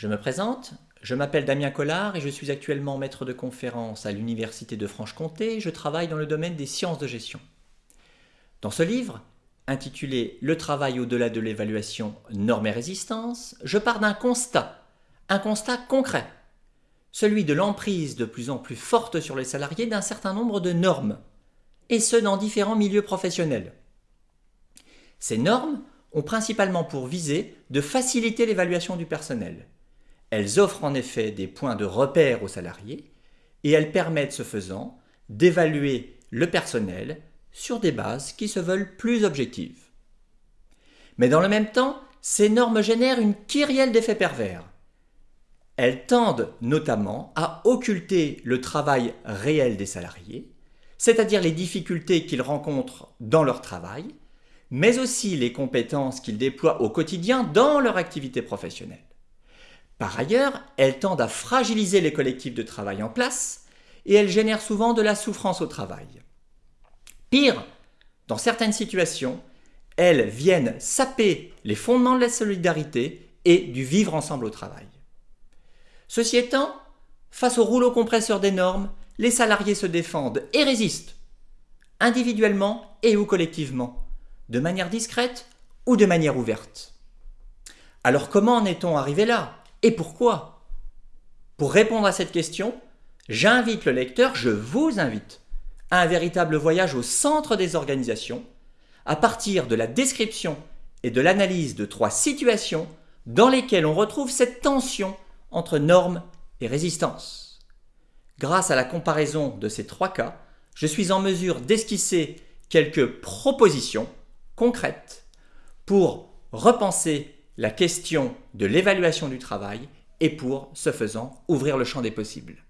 Je me présente, je m'appelle Damien Collard et je suis actuellement maître de conférence à l'Université de Franche-Comté. Je travaille dans le domaine des sciences de gestion. Dans ce livre, intitulé Le travail au-delà de l'évaluation, normes et résistance, je pars d'un constat, un constat concret, celui de l'emprise de plus en plus forte sur les salariés d'un certain nombre de normes, et ce dans différents milieux professionnels. Ces normes ont principalement pour visée de faciliter l'évaluation du personnel. Elles offrent en effet des points de repère aux salariés et elles permettent ce faisant d'évaluer le personnel sur des bases qui se veulent plus objectives. Mais dans le même temps, ces normes génèrent une kyrielle d'effets pervers. Elles tendent notamment à occulter le travail réel des salariés, c'est-à-dire les difficultés qu'ils rencontrent dans leur travail, mais aussi les compétences qu'ils déploient au quotidien dans leur activité professionnelle. Par ailleurs, elles tendent à fragiliser les collectifs de travail en place et elles génèrent souvent de la souffrance au travail. Pire, dans certaines situations, elles viennent saper les fondements de la solidarité et du vivre ensemble au travail. Ceci étant, face au rouleau compresseur des normes, les salariés se défendent et résistent, individuellement et ou collectivement, de manière discrète ou de manière ouverte. Alors comment en est-on arrivé là? Et pourquoi? Pour répondre à cette question, j'invite le lecteur, je vous invite, à un véritable voyage au centre des organisations, à partir de la description et de l'analyse de trois situations dans lesquelles on retrouve cette tension entre normes et résistance. Grâce à la comparaison de ces trois cas, je suis en mesure d'esquisser quelques propositions concrètes pour repenser la question de l'évaluation du travail et pour, ce faisant, ouvrir le champ des possibles.